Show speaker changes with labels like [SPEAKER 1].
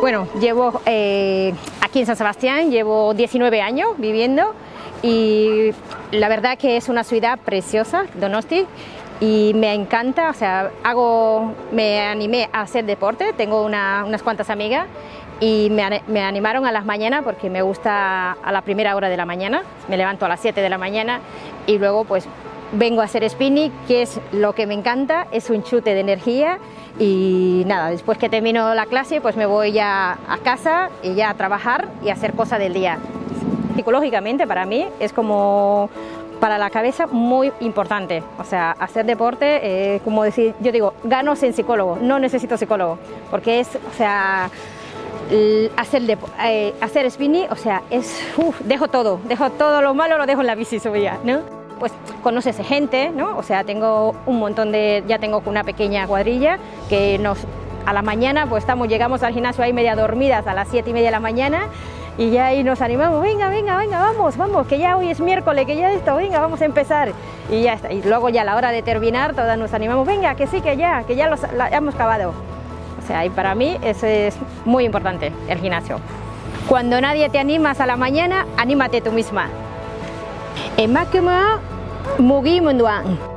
[SPEAKER 1] Bueno, llevo eh, aquí en San Sebastián, llevo 19 años viviendo y la verdad que es una ciudad preciosa, Donosti, y me encanta, o sea, hago, me animé a hacer deporte, tengo unas cuantas amigas y me, animaron a las mañanas porque me gusta a la primera hora de la mañana, me levanto a las 7 de la mañana y luego pues vengo a hacer spinning, que es lo que me encanta, es un chute de energía y nada, después que termino la clase pues me voy ya a casa y ya a trabajar y a hacer cosas del día. Psicológicamente para mí es como para la cabeza muy importante, o sea, hacer deporte, eh, como decir, yo digo, gano sin psicólogo, no necesito psicólogo, porque es, o sea, hacer, eh, hacer spinning, o sea, es, uf, dejo todo, dejo todo lo malo, lo dejo en la bici subida, ¿no? Pues conoces gente, ¿no? O sea, tengo un montón de, ya tengo una pequeña cuadrilla que nos, a la mañana, pues estamos, llegamos al gimnasio ahí media dormidas a las siete y media de la mañana y ya ahí nos animamos, venga, venga, venga, vamos, vamos, que ya hoy es miércoles, que ya esto, venga, vamos a empezar. Y ya está, y luego ya a la hora de terminar todas nos animamos, venga, que sí, que ya, que ya los, hemos acabado. O sea, y para mí es muy importante, el gimnasio. Cuando nadie te animas a la mañana, anímate tú misma. Mugi Munduang.